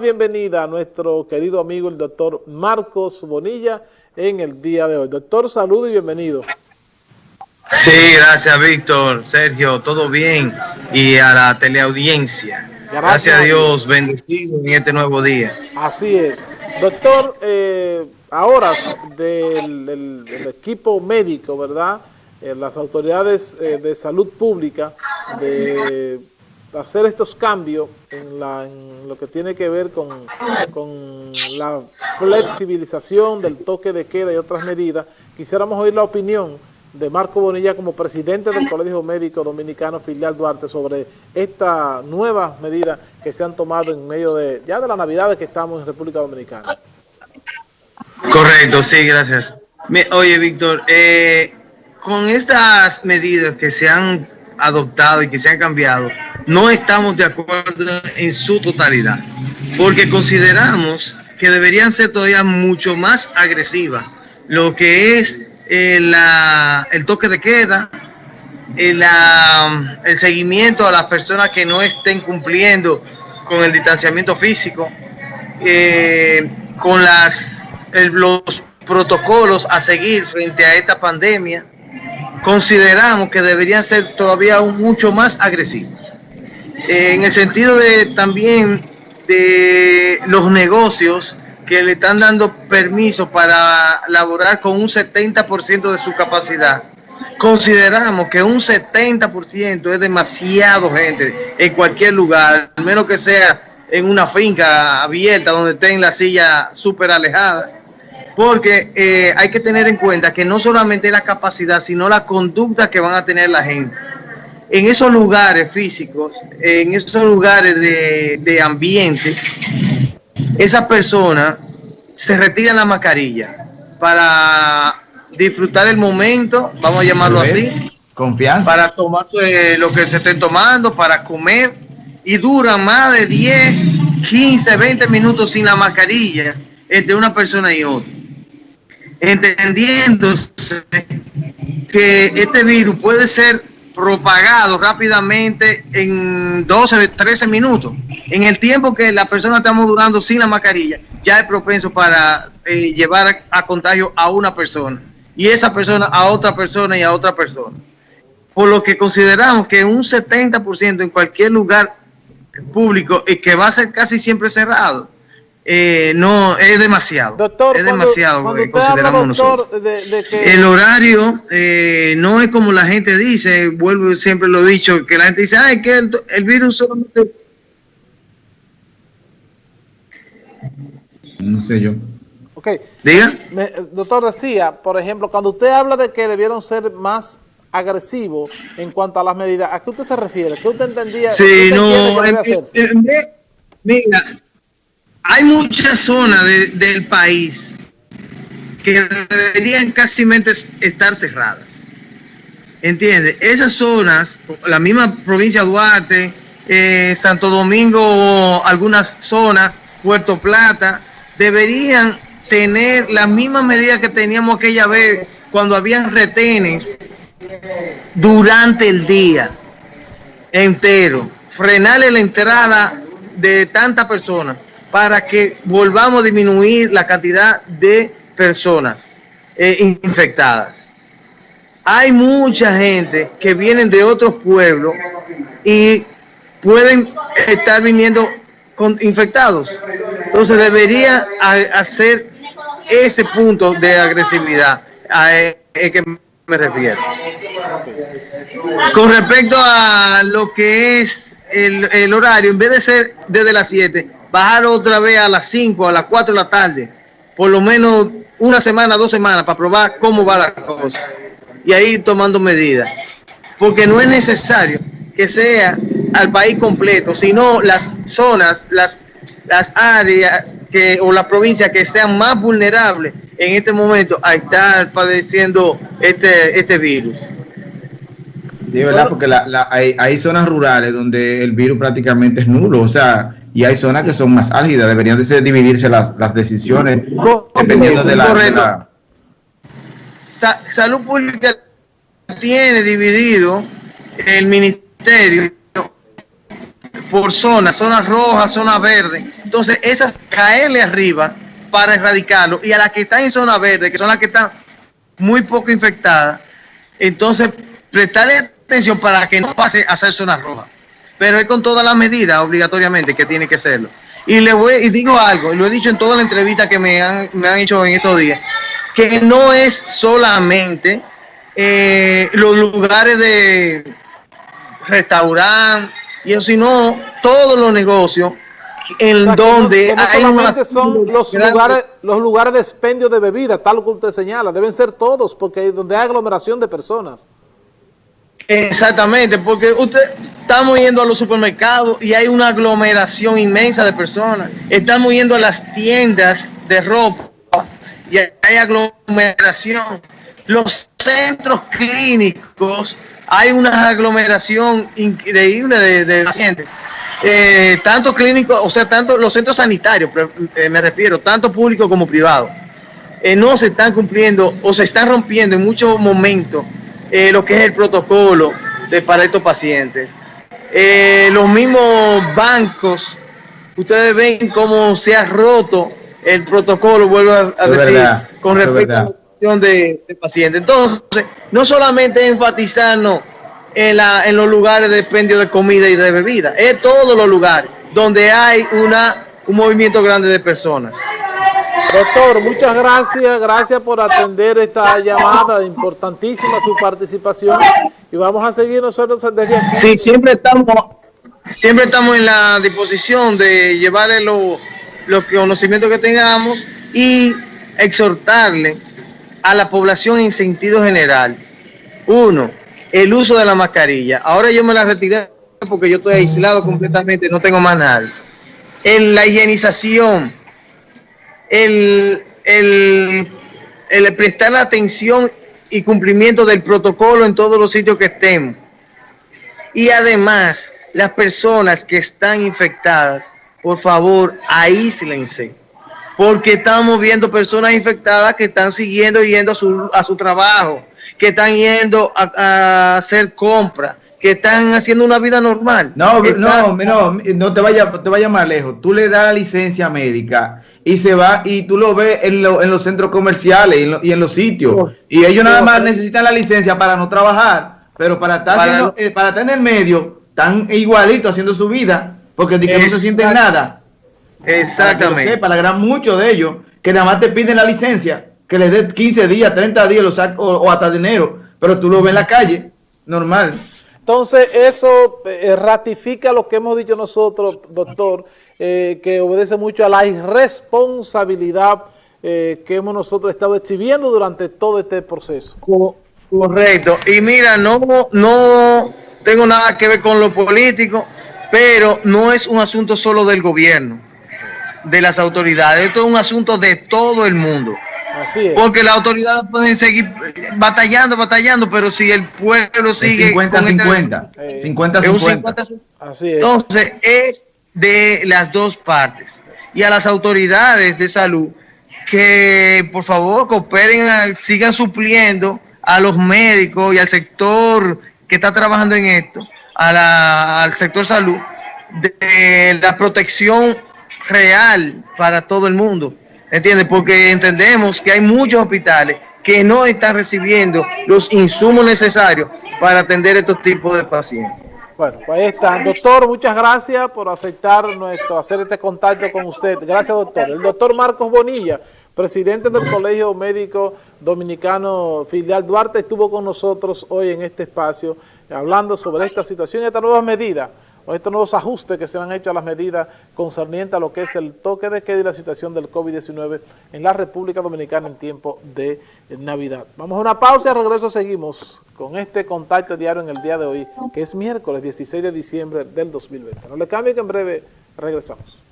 bienvenida a nuestro querido amigo el doctor Marcos Bonilla en el día de hoy. Doctor, salud y bienvenido. Sí, gracias Víctor, Sergio, todo bien y a la teleaudiencia. Gracias, a Dios, bendecido en este nuevo día. Así es. Doctor, eh, a horas del, equipo médico, ¿verdad? Eh, las autoridades eh, de salud pública de hacer estos cambios en, lo que tiene que ver con, la flexibilización del toque de queda y otras medidas, quisiéramos oír la opinión de Marco Bonilla como presidente del Colegio Médico Dominicano Filial Duarte sobre esta nueva medida que se han tomado en medio de ya de la Navidad que estamos en República Dominicana. Correcto, sí, gracias. Oye, Víctor, eh, con estas medidas que se han adoptado y que se han cambiado, no estamos de acuerdo en su totalidad, porque consideramos que deberían ser todavía mucho más agresivas, lo que es eh, el toque de queda, el, el seguimiento a las personas que no estén cumpliendo con el distanciamiento físico, eh, con los protocolos a seguir frente a esta pandemia, consideramos que deberían ser todavía mucho más agresivos. Eh, en el sentido de también de los negocios que le están dando permiso para laborar con un 70% de su capacidad. Consideramos que un 70% es demasiado gente en cualquier lugar, al menos que sea en una finca abierta donde estén la silla súper alejada porque eh, hay que tener en cuenta que no solamente la capacidad, sino la conducta que van a tener la gente. En esos lugares físicos, en esos lugares de, ambiente, esa persona se retira la mascarilla para disfrutar el momento, vamos a llamarlo así. Confianza. Para tomarse lo que se estén tomando, para comer, y dura más de 10, 15, 20 minutos sin la mascarilla entre una persona y otra entendiéndose que este virus puede ser propagado rápidamente en 12, 13 minutos. En el tiempo que la persona estamos durando sin la mascarilla, ya es propenso para eh, llevar a, contagio a una persona y esa persona a otra persona y a otra persona. Por lo que consideramos que un 70% en cualquier lugar público y que va a ser casi siempre cerrado, eh, no, es demasiado. Doctor, es demasiado, consideramos nosotros. El horario eh, no es como la gente dice, vuelvo siempre lo he dicho, que la gente dice, ay, que el, virus solamente... No sé yo. Ok. Diga. doctor decía, por ejemplo, cuando usted habla de que debieron ser más agresivos en cuanto a las medidas, ¿a qué usted se refiere? ¿Qué usted entendía? Sí, no, mira, hay muchas zonas del país que deberían casi estar cerradas. ¿Entiendes? Esas zonas, la misma provincia de Duarte, eh, Santo Domingo, algunas zonas, Puerto Plata, deberían tener las mismas medidas que teníamos aquella vez cuando habían retenes durante el día entero. Frenarle la entrada de tantas personas para que volvamos a disminuir la cantidad de personas eh, infectadas. Hay mucha gente que vienen de otros pueblos y pueden estar viniendo con infectados. Entonces debería hacer ese punto de agresividad a el que me refiero. Con respecto a lo que es el, el horario, en vez de ser desde las 7, bajar otra vez a las 5, a las 4 de la tarde, por lo menos una semana, dos semanas, para probar cómo va la cosa. Y ahí tomando medidas. Porque no es necesario que sea al país completo, sino las zonas, las, las áreas que, o las provincias que sean más vulnerables en este momento a estar padeciendo este, este virus. Sí, verdad, porque hay, hay zonas rurales donde el virus prácticamente es nulo. O sea, y hay zonas que son más álgidas, deberían de dividirse las, las decisiones dependiendo de la, Salud Pública tiene dividido el ministerio por zonas, zonas rojas, zonas verdes. Entonces, esas caerle arriba para erradicarlo y a las que están en zona verde, que son las que están muy poco infectadas, entonces prestarle atención para que no pase a ser zona roja. Pero es con todas las medidas obligatoriamente que tiene que serlo. Y le voy y digo algo, y lo he dicho en toda la entrevista que me han, me han hecho en estos días, que no es solamente eh, los lugares de restaurante y eso, sino todos los negocios en donde no, hay solamente son los lugares, los lugares de expendio de bebida, tal como usted señala, deben ser todos, porque donde hay aglomeración de personas. Exactamente, porque usted estamos yendo a los supermercados y hay una aglomeración inmensa de personas. Estamos yendo a las tiendas de ropa y hay aglomeración. Los centros clínicos, hay una aglomeración increíble de, pacientes. Eh, tanto clínicos, o sea, tanto los centros sanitarios, eh, me refiero, tanto público como privado, eh, no se están cumpliendo o se están rompiendo en muchos momentos eh, lo que es el protocolo de, para estos pacientes. Eh, los mismos bancos, ustedes ven cómo se ha roto el protocolo, vuelvo a, a decir, verdad, con respecto a la cuestión de, de pacientes. Entonces, no solamente enfatizarnos en, la, en los lugares de expendio de comida y de bebida, es todos los lugares donde hay una, un movimiento grande de personas. Doctor, muchas gracias, gracias por atender esta llamada, importantísima su participación y vamos a seguir nosotros desde aquí. Sí, siempre estamos, siempre estamos en la disposición de llevarle los lo conocimientos que tengamos y exhortarle a la población en sentido general. Uno, el uso de la mascarilla. Ahora yo me la retiré porque yo estoy aislado completamente, no tengo más nadie. En la higienización, el, el, el prestar atención y cumplimiento del protocolo en todos los sitios que estemos. Y además, las personas que están infectadas, por favor, aíslense. Porque estamos viendo personas infectadas que están siguiendo yendo a su, a su trabajo, que están yendo a, a hacer compras, que están haciendo una vida normal. No, están, no, no, no te vayas te vaya más lejos. Tú le das la licencia médica y se va y tú lo ves en, lo, en los centros comerciales y en, lo, y en los sitios. Oh, y ellos nada más necesitan la licencia para no trabajar, pero para estar, para, haciendo, eh, para estar en el medio, están igualito haciendo su vida, porque que no se sienten nada. Exactamente. Para, que gran muchos de ellos que nada más te piden la licencia, que les dé 15 días, 30 días o, o, hasta dinero, pero tú lo ves en la calle, normal. Entonces, eso eh, ratifica lo que hemos dicho nosotros, doctor, eh, que obedece mucho a la irresponsabilidad eh, que hemos nosotros estado exhibiendo durante todo este proceso. Correcto. Y mira, no, no tengo nada que ver con lo político, pero no es un asunto solo del gobierno de las autoridades. Esto es un asunto de todo el mundo. Así es. Porque las autoridades pueden seguir batallando, batallando, pero si el pueblo sigue... 50-50. 50-50. Así es. Entonces, es de las dos partes. Y a las autoridades de salud que, por favor, cooperen, sigan supliendo a los médicos y al sector que está trabajando en esto, a la, al sector salud, de la protección real para todo el mundo, ¿entiendes? Porque entendemos que hay muchos hospitales que no están recibiendo los insumos necesarios para atender estos tipos de pacientes. Bueno, pues ahí está. Doctor, muchas gracias por aceptar nuestro, hacer este contacto con usted. Gracias, doctor. El doctor Marcos Bonilla, presidente del Colegio Médico Dominicano Filial Duarte, estuvo con nosotros hoy en este espacio hablando sobre esta situación y estas nuevas medidas estos nuevos ajustes que se han hecho a las medidas concernientes a lo que es el toque de queda y la situación del COVID-19 en la República Dominicana en tiempo de Navidad. Vamos a una pausa y al regreso seguimos con este contacto diario en el día de hoy, que es miércoles 16 de diciembre del 2020. No le cambie que en breve regresamos.